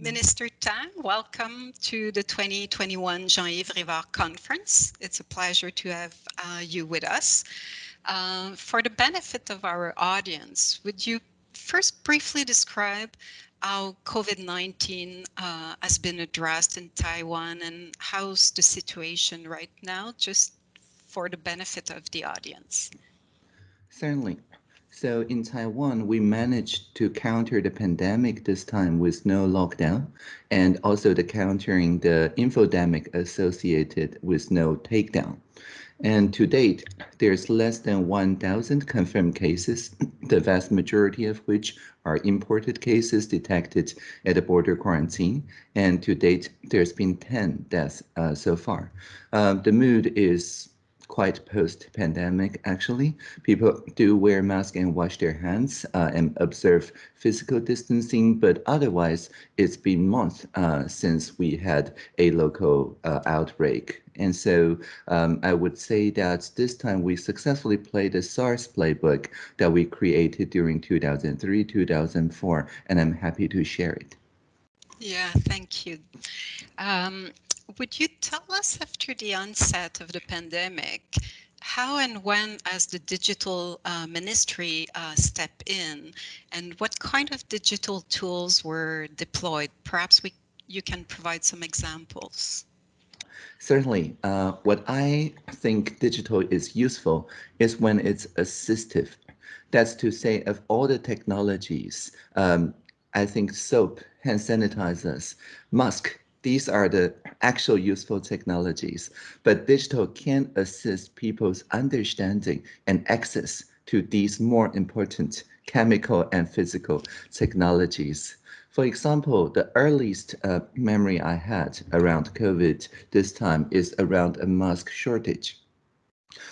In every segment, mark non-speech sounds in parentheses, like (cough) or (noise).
Minister Tang, welcome to the 2021 Jean-Yves Rivard Conference. It's a pleasure to have uh, you with us. Uh, for the benefit of our audience, would you first briefly describe how COVID-19 uh, has been addressed in Taiwan and how's the situation right now, just for the benefit of the audience? Certainly. So in Taiwan, we managed to counter the pandemic this time with no lockdown and also the countering the infodemic associated with no takedown. And to date, there's less than 1,000 confirmed cases, (clears throat) the vast majority of which are imported cases detected at a border quarantine. And to date, there's been 10 deaths uh, so far. Uh, the mood is quite post-pandemic, actually. People do wear masks and wash their hands uh, and observe physical distancing, but otherwise, it's been months uh, since we had a local uh, outbreak. And so um, I would say that this time we successfully played the SARS playbook that we created during 2003, 2004, and I'm happy to share it. Yeah, thank you. Um, would you tell us after the onset of the pandemic, how and when as the digital uh, ministry uh, step in and what kind of digital tools were deployed? Perhaps we, you can provide some examples. Certainly. Uh, what I think digital is useful is when it's assistive. That's to say of all the technologies, um, I think soap, hand sanitizers, mask these are the actual useful technologies, but digital can assist people's understanding and access to these more important chemical and physical technologies. For example, the earliest uh, memory I had around COVID this time is around a mask shortage.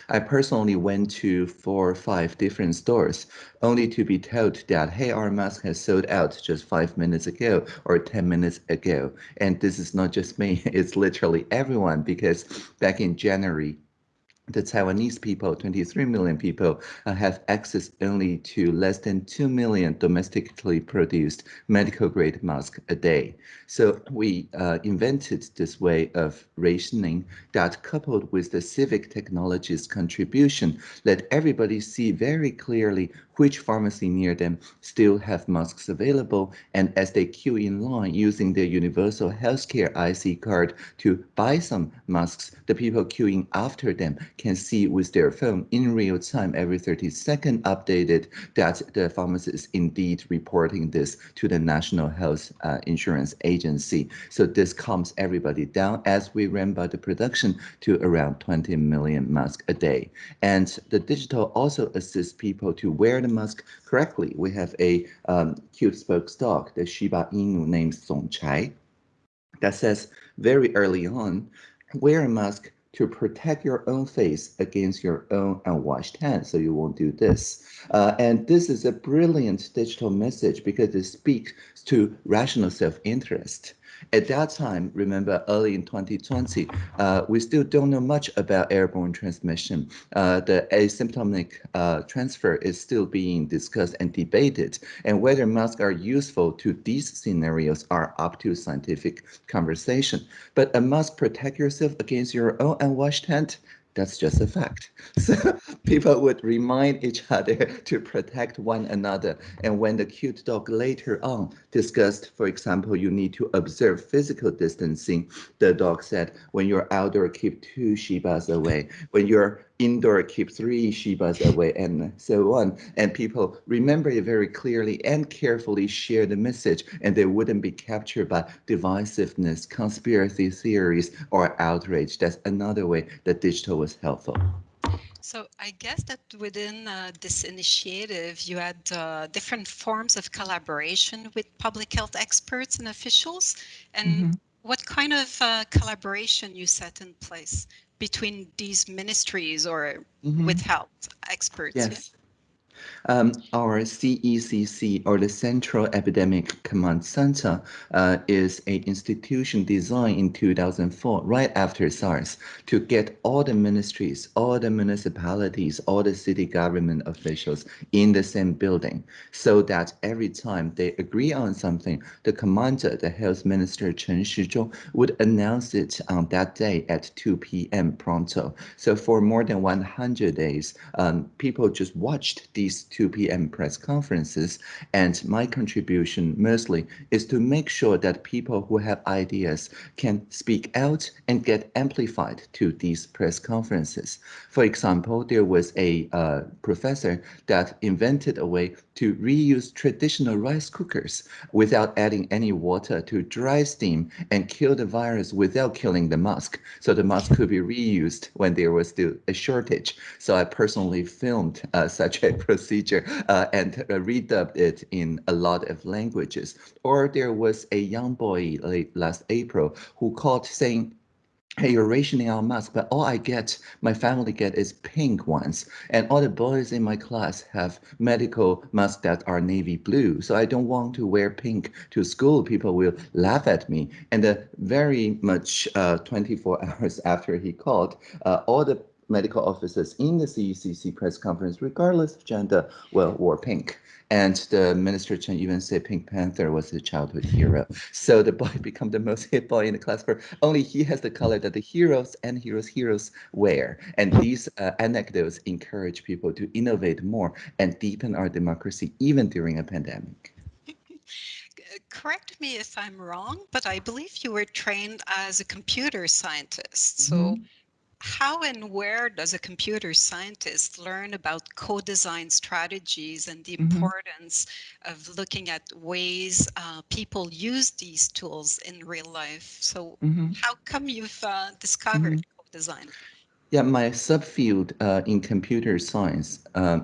I personally went to four or five different stores only to be told that, hey, our mask has sold out just five minutes ago or 10 minutes ago. And this is not just me, (laughs) it's literally everyone because back in January, the Taiwanese people, 23 million people, uh, have access only to less than 2 million domestically produced medical grade masks a day. So we uh, invented this way of rationing that coupled with the civic technologies contribution, let everybody see very clearly which pharmacy near them still have masks available. And as they queue in line using their universal healthcare IC card to buy some masks, the people queuing after them can see with their phone in real time every 30 seconds updated that the pharmacist is indeed reporting this to the National Health uh, Insurance Agency. So this calms everybody down as we ramp up the production to around 20 million masks a day. And the digital also assists people to wear the mask correctly. We have a um, cute spokes dog, the Shiba Inu named Zongchai, that says very early on, wear a mask to protect your own face against your own unwashed hands so you won't do this. Uh, and this is a brilliant digital message because it speaks to rational self-interest. At that time, remember early in 2020, uh, we still don't know much about airborne transmission. Uh, the asymptomatic uh, transfer is still being discussed and debated, and whether masks are useful to these scenarios are up to scientific conversation. But a mask protect yourself against your own unwashed hand that's just a fact. (laughs) So people would remind each other to protect one another. And when the cute dog later on discussed, for example, you need to observe physical distancing, the dog said, when you're outdoor, keep two Shibas away. When you're indoor keep three Shibas away and so on. And people remember it very clearly and carefully share the message and they wouldn't be captured by divisiveness, conspiracy theories, or outrage. That's another way that digital was helpful. So I guess that within uh, this initiative, you had uh, different forms of collaboration with public health experts and officials. And mm -hmm. What kind of uh, collaboration you set in place between these ministries or mm -hmm. with health experts? Yes. Um, our CECC, or the Central Epidemic Command Center, uh, is an institution designed in 2004, right after SARS, to get all the ministries, all the municipalities, all the city government officials in the same building, so that every time they agree on something, the commander, the health minister Chen Shizhong, would announce it on that day at 2 p.m. pronto. So for more than 100 days, um, people just watched these 2 p.m. press conferences. And my contribution mostly is to make sure that people who have ideas can speak out and get amplified to these press conferences. For example, there was a uh, professor that invented a way to reuse traditional rice cookers without adding any water to dry steam and kill the virus without killing the mask. So the mask could be reused when there was still a shortage. So I personally filmed uh, such a (laughs) procedure uh, and uh, redubbed it in a lot of languages. Or there was a young boy late last April who called saying, hey, you're rationing our mask, but all I get, my family get is pink ones. And all the boys in my class have medical masks that are navy blue. So I don't want to wear pink to school. People will laugh at me. And uh, very much uh, 24 (laughs) hours after he called, uh, all the medical officers in the CECC press conference, regardless of gender, well, wore pink. And the minister Chen even said Pink Panther was his childhood hero. So the boy (laughs) became the most hit boy in the class for only he has the color that the heroes and heroes heroes wear. And these uh, anecdotes encourage people to innovate more and deepen our democracy even during a pandemic correct me if I'm wrong, but I believe you were trained as a computer scientist. So mm -hmm how and where does a computer scientist learn about co-design strategies and the mm -hmm. importance of looking at ways uh, people use these tools in real life? So mm -hmm. how come you've uh, discovered mm -hmm. co-design? Yeah, my subfield uh, in computer science uh,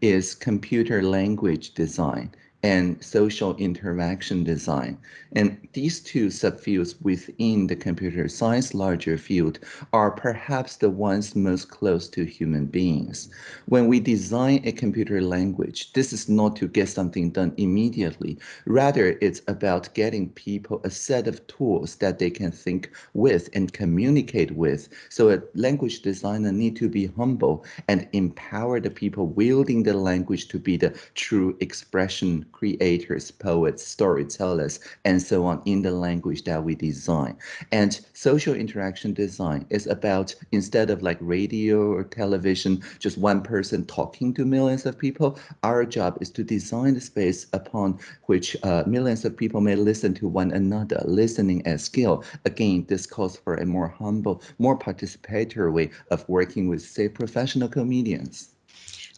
is computer language design and social interaction design. And these two subfields within the computer science larger field are perhaps the ones most close to human beings. When we design a computer language, this is not to get something done immediately. Rather, it's about getting people a set of tools that they can think with and communicate with. So a language designer need to be humble and empower the people wielding the language to be the true expression creators, poets, storytellers, and so on in the language that we design. And social interaction design is about instead of like radio or television, just one person talking to millions of people, our job is to design the space upon which uh, millions of people may listen to one another, listening as skill. Again, this calls for a more humble, more participatory way of working with, say, professional comedians.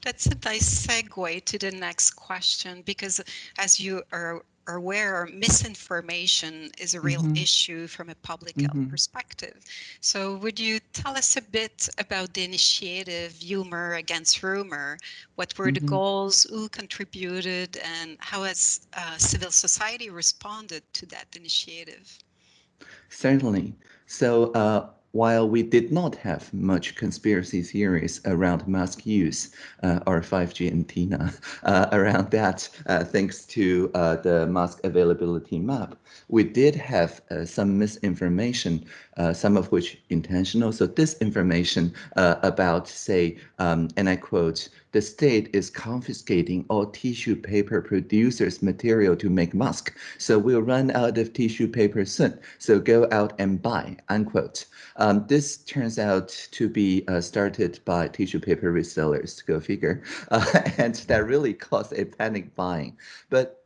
That's a nice segue to the next question, because as you are aware, misinformation is a real mm -hmm. issue from a public mm -hmm. health mm-hmm. perspective. So would you tell us a bit about the initiative Humor Against Rumor? What were mm -hmm. the mm-hmm. goals, who contributed, and how has uh, civil society responded to that initiative? Certainly. So uh, while we did not have much conspiracy theories around mask use uh, or 5G antenna (laughs) uh, around that, uh, thanks to uh, the mask availability map, we did have uh, some misinformation, uh, some of which intentional. So disinformation about, say, um, and I quote, the state is confiscating all tissue paper producers' material to make mask. So we'll run out of tissue paper soon. So go out and buy, unquote. Um, this turns out to be uh, started by tissue paper resellers, go figure. Uh, (laughs) and that really caused a panic buying. But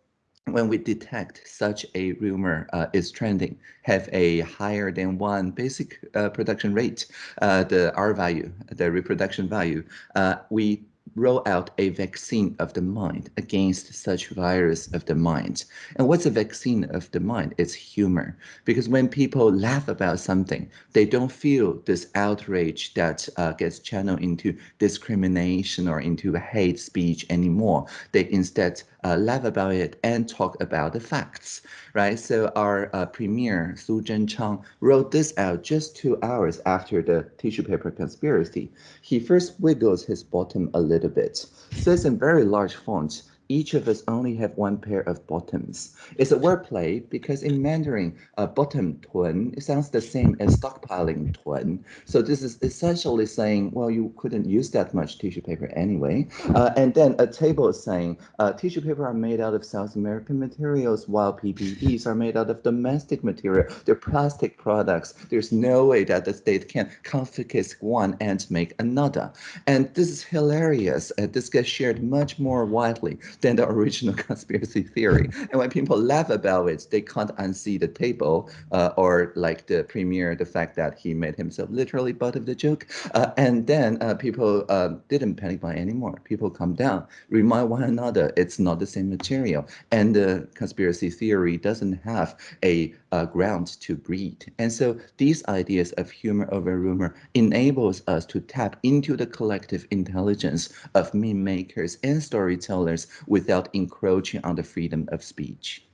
when we detect such a rumor uh, is trending, have a higher than one basic uh, production rate, uh, the R value, the reproduction value, uh, we roll out a vaccine of the mind against such virus of the mind. And what's a vaccine of the mind? It's humor. Because when people laugh about something, they don't feel this outrage that uh, gets channeled into discrimination or into hate speech anymore. They instead uh, laugh about it and talk about the facts, right? So our uh, premier, Su Zhenchang, wrote this out just two hours after the tissue paper conspiracy. He first wiggles his bottom a little little bit. So it's in very large font each of us only have one pair of bottoms. It's a wordplay because in Mandarin, uh, bottom it sounds the same as stockpiling tuan. So this is essentially saying, well, you couldn't use that much tissue paper anyway. Uh, and then a table is saying uh, tissue paper are made out of South American materials while PPEs are made out of domestic material. They're plastic products. There's no way that the state can confiscate one and make another. And this is hilarious. Uh, this gets shared much more widely than the original (laughs) conspiracy theory. And when people laugh about it, they can't unsee the table uh, or like the premier, the fact that he made himself literally butt of the joke. Uh, and then uh, people um, didn't panic buy anymore. People come down, remind one another it's not the same material. And the conspiracy theory doesn't have a uh, ground to breed. And so these ideas of humor over rumor enables us to tap into the collective intelligence of meme makers and storytellers without encroaching on the freedom of speech.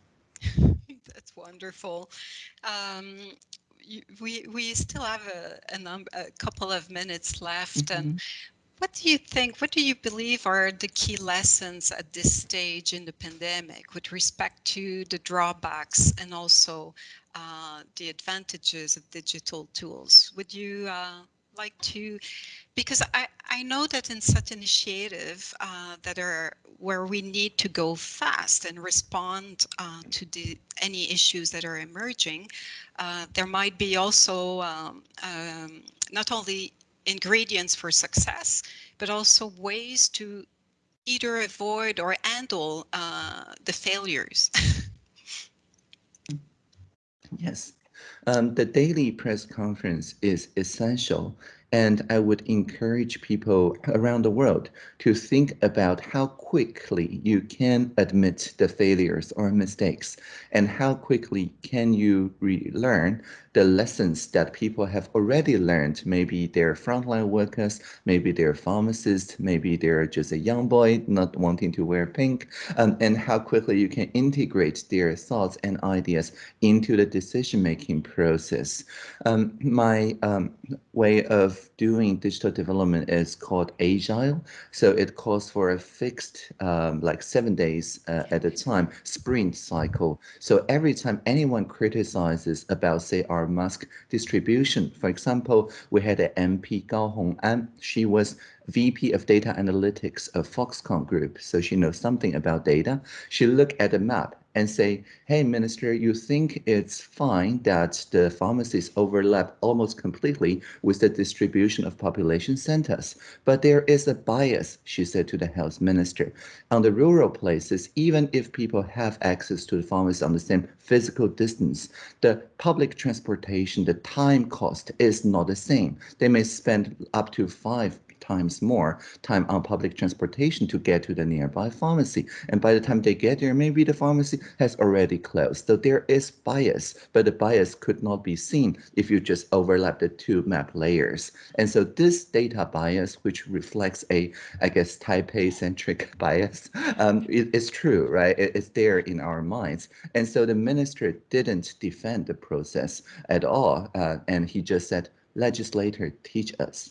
(laughs) That's wonderful. Um, we we still have a, a, number, a couple of minutes left, mm -hmm. and mm-hmm. What do you think, what do you believe are the key lessons at this stage in the pandemic with respect to the drawbacks and also uh, the advantages of digital tools? Would you uh, like to, because I, I know that in such initiative uh, that are where we need to go fast and respond uh, to the any issues that are emerging, uh, there might be also um, um, not only ingredients for success, but also ways to either avoid or handle uh, the failures. (laughs) yes, um, the daily press conference is essential and I would encourage people around the world to think about how quickly you can admit the failures or mistakes and how quickly can you relearn the lessons that people have already learned. Maybe they're frontline workers, maybe they're pharmacists, maybe they're just a young boy not wanting to wear pink, um, and how quickly you can integrate their thoughts and ideas into the decision-making process. Um, my um, way of doing digital development is called Agile. So it calls for a fixed, um, like seven days uh, at a time, sprint cycle. So every time anyone criticizes about, say, our mask distribution. For example, we had an MP Gao Hong'an. She was VP of Data Analytics of Foxconn Group, so she knows something about data. She looked at the map and say, hey, minister, you think it's fine that the pharmacies overlap almost completely with the distribution of population centers. But there is a bias, she said to the health minister. On the rural places, even if people have access to the pharmacy on the same physical distance, the public transportation, the time cost is not the same. They may spend up to five times more time on public transportation to get to the nearby pharmacy. And by the time they get there, maybe the pharmacy has already closed. So there is bias, but the bias could not be seen if you just overlap the two map layers. And so this data bias, which reflects a, I guess, Taipei-centric (laughs) bias, um, it, it's true, right? It, it's there in our minds. And so the minister didn't defend the process at all. Uh, and he just said, legislator, teach us.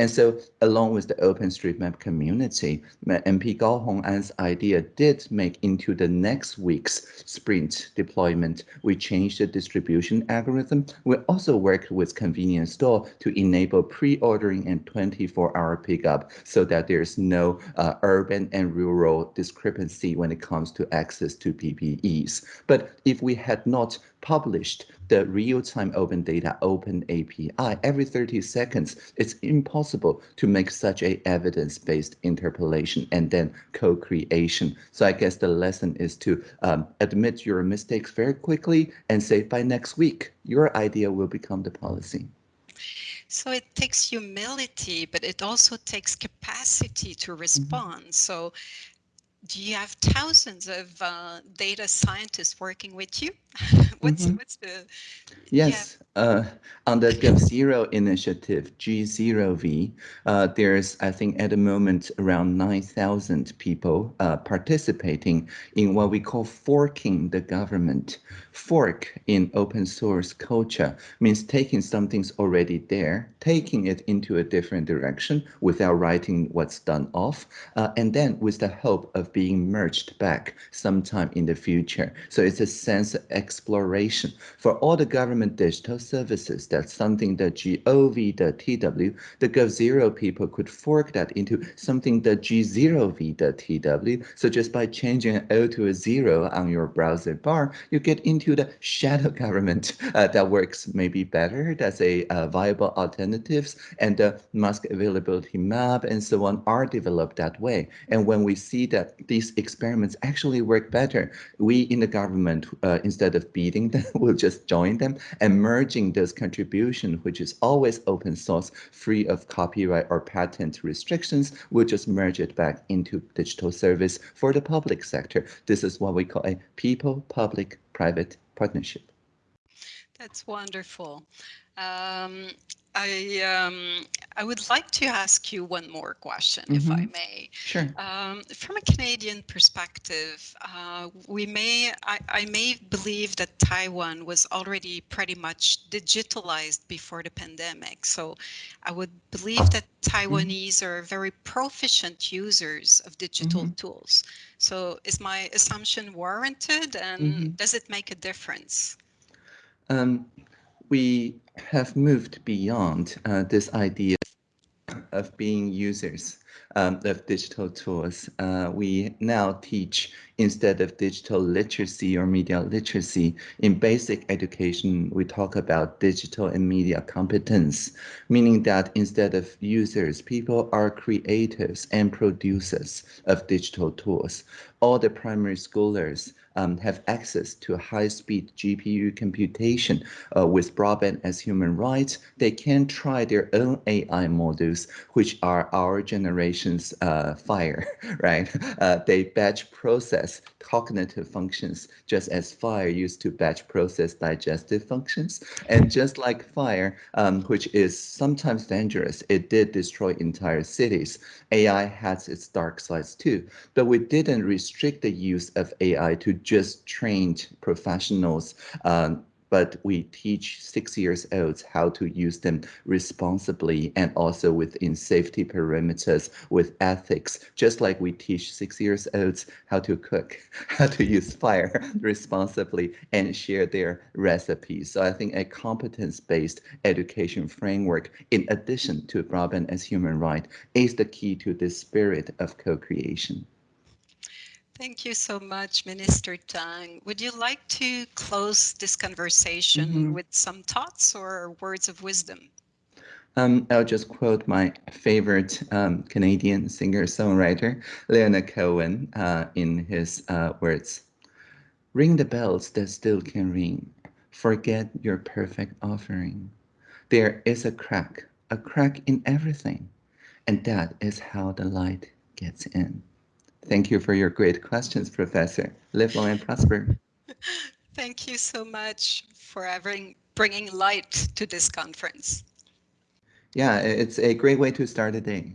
And so along with the OpenStreetMap community, MP Gao Hong'an's idea did make into the next week's sprint deployment. We changed the distribution algorithm. We also worked with convenience store to enable pre-ordering and 24-hour pickup so that there's no uh, urban and rural discrepancy when it comes to access to PPEs. But if we had not published the real-time open data open API every 30 seconds, it's impossible to make such a evidence-based interpolation and then co-creation. So I guess the lesson is to um, admit your mistakes very quickly and say by next week, your idea will become the policy. So it takes humility, but it also takes capacity to mm-hmm. respond. Mm -hmm. So you have thousands of uh, data scientists working with you? (laughs) what's mm -hmm. what's the yes uh, on the GovZero initiative, G0V, uh, there's, I think, at the moment, around 9,000 people uh, participating in what we call forking the government. Fork in open source culture means taking something's already there, taking it into a different direction without writing what's done off, uh, and then with the hope of being merged back sometime in the future. So it's a sense of exploration. For all the government digital services, that's something that gov.tw, the gov0 people could fork that into something that g0v.tw. So just by changing an O to a zero on your browser bar, you get into the shadow (laughs) government uh, that works maybe better. That's a uh, viable alternatives and the mask availability map and so on are developed that way. And when we see that these experiments actually work better, we in the government, uh, instead of beating them, (laughs) will just join them and this contribution, which is always open source, free of copyright or patent restrictions, we'll just merge it back into digital service for the public sector. This is what we call a people-public-private partnership. That's wonderful. Um, I um, I would like to ask you one more question, mm -hmm. if I mm-hmm. may. Sure. Um, from a Canadian perspective, uh, we may I, I, may believe that Taiwan was already pretty much digitalized before the pandemic. So I would believe that Taiwanese mm -hmm. are very proficient users of digital mm -hmm. tools. So is my assumption warranted, and mm-hmm. does it make a difference? Um, we have moved beyond uh, this idea of being users um, of digital tools. Uh, we now teach instead of digital literacy or media literacy in basic education, we talk about digital and media competence, meaning that instead of users, people are creators and producers of digital tools. All the primary schoolers um, have access to high-speed GPU computation uh, with broadband as human rights, they can try their own AI models, which are our generation's uh, fire, (laughs) right? Uh, they batch process cognitive functions, just as fire used to batch process digestive functions. And just like fire, um, which is sometimes dangerous, it did destroy entire cities. AI has its dark sides too, but we didn't restrict the use of AI to just trained professionals um, but we teach six years olds how to use them responsibly and also within safety parameters with ethics, just like we teach six years olds how to cook, (laughs) how to use fire (laughs) responsibly and share their recipes. So I think a competence-based education framework, in addition to broadband as human right, is the key to this spirit of co-creation. Thank you so much, Minister Tang. Would you like to close this conversation mm -hmm. with some thoughts or words of wisdom? Um, I'll just quote my favorite um, Canadian singer-songwriter, Leonard Cohen, uh, in his uh, words. Ring the bells that still can ring. Forget your perfect offering. There is a crack, a crack in everything. And that is how the light gets in. Thank you for your great questions, Professor. Live long and prosper. (laughs) Thank you so much for having, bringing light to this conference. Yeah, it's a great way to start a day.